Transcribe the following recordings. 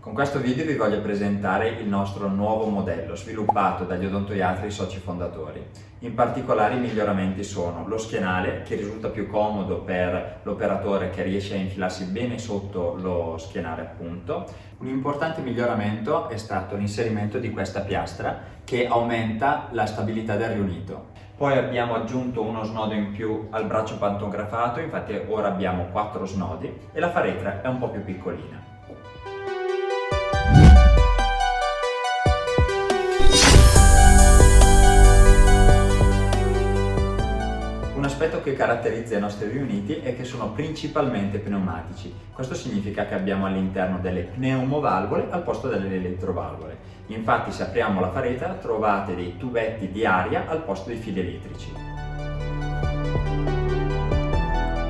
Con questo video vi voglio presentare il nostro nuovo modello sviluppato dagli odontoiatri soci fondatori. In particolare i miglioramenti sono lo schienale che risulta più comodo per l'operatore che riesce a infilarsi bene sotto lo schienale appunto. Un importante miglioramento è stato l'inserimento di questa piastra che aumenta la stabilità del riunito. Poi abbiamo aggiunto uno snodo in più al braccio pantografato, infatti ora abbiamo quattro snodi e la faretra è un po' più piccolina. Aspetto che caratterizza i nostri riuniti è che sono principalmente pneumatici. Questo significa che abbiamo all'interno delle pneumovalvole al posto delle elettrovalvole. Infatti se apriamo la faretra trovate dei tubetti di aria al posto dei fili elettrici.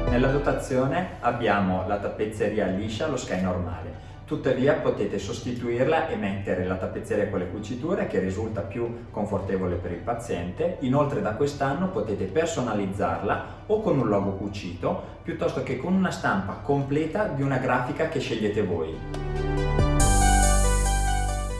Nella dotazione abbiamo la tappezzeria liscia, lo sky normale. Tuttavia potete sostituirla e mettere la tappezzeria con le cuciture che risulta più confortevole per il paziente. Inoltre da quest'anno potete personalizzarla o con un logo cucito piuttosto che con una stampa completa di una grafica che scegliete voi.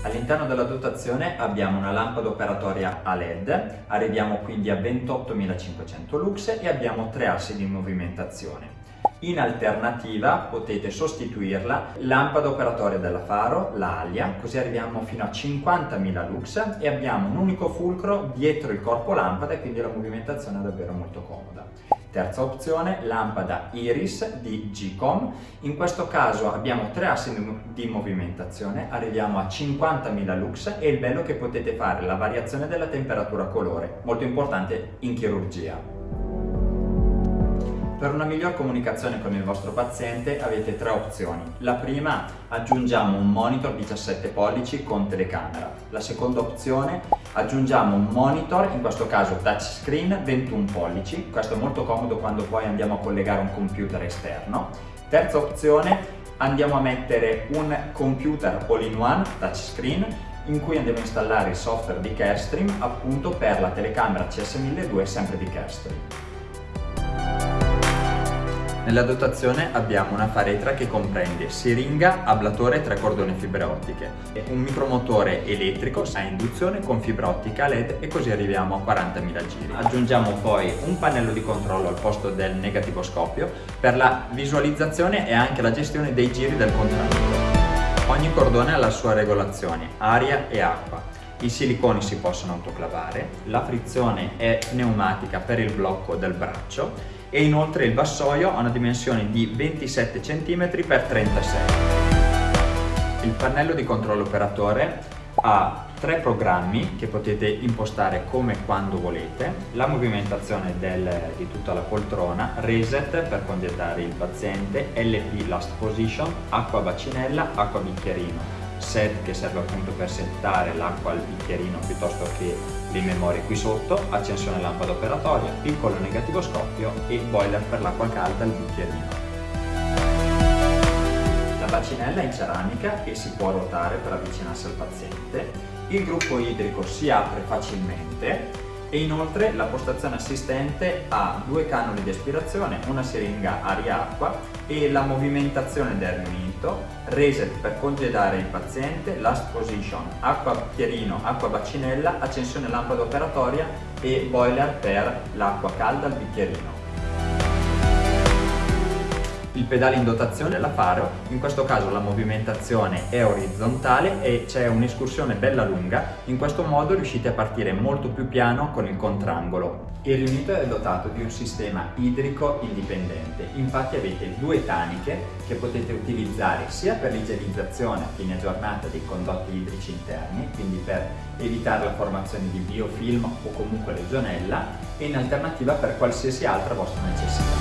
All'interno della dotazione abbiamo una lampada operatoria a LED, arriviamo quindi a 28.500 lux e abbiamo tre assi di movimentazione. In alternativa potete sostituirla lampada operatoria della Faro, la Alia, così arriviamo fino a 50.000 lux e abbiamo un unico fulcro dietro il corpo lampada e quindi la movimentazione è davvero molto comoda. Terza opzione, lampada Iris di Gcom. In questo caso abbiamo tre assi di movimentazione, arriviamo a 50.000 lux e il bello è che potete fare la variazione della temperatura colore, molto importante in chirurgia. Per una miglior comunicazione con il vostro paziente avete tre opzioni. La prima, aggiungiamo un monitor 17 pollici con telecamera. La seconda opzione, aggiungiamo un monitor, in questo caso touchscreen 21 pollici. Questo è molto comodo quando poi andiamo a collegare un computer esterno. Terza opzione, andiamo a mettere un computer all-in-one touchscreen in cui andiamo a installare il software di Carestream appunto per la telecamera CS1002 sempre di Carestream. Nella dotazione abbiamo una faretra che comprende siringa, ablatore e tre cordoni fibre ottiche, un micromotore elettrico a induzione con fibra ottica LED e così arriviamo a 40.000 giri. Aggiungiamo poi un pannello di controllo al posto del negativoscopio per la visualizzazione e anche la gestione dei giri del contrario. Ogni cordone ha la sua regolazione, aria e acqua. I siliconi si possono autoclavare, la frizione è pneumatica per il blocco del braccio e inoltre il vassoio ha una dimensione di 27 cm x 36 Il pannello di controllo operatore ha tre programmi che potete impostare come e quando volete, la movimentazione del, di tutta la poltrona, reset per congettare il paziente, LP last position, acqua bacinella, acqua bicchierino set che serve appunto per settare l'acqua al bicchierino piuttosto che le memorie qui sotto, accensione lampada operatoria, piccolo negativo scoppio e boiler per l'acqua calda al bicchierino. La bacinella è in ceramica e si può ruotare per avvicinarsi al paziente. Il gruppo idrico si apre facilmente e inoltre la postazione assistente ha due cannoli di aspirazione, una siringa aria-acqua e la movimentazione del riunito, reset per congedare il paziente, last position, acqua bicchierino, acqua bacinella, accensione lampada operatoria e boiler per l'acqua calda al bicchierino. Il pedale in dotazione è la faro, in questo caso la movimentazione è orizzontale e c'è un'escursione bella lunga, in questo modo riuscite a partire molto più piano con il contrangolo. Il riunito è dotato di un sistema idrico indipendente, infatti avete due taniche che potete utilizzare sia per l'igienizzazione a fine giornata dei condotti idrici interni, quindi per evitare la formazione di biofilm o comunque legionella, e in alternativa per qualsiasi altra vostra necessità.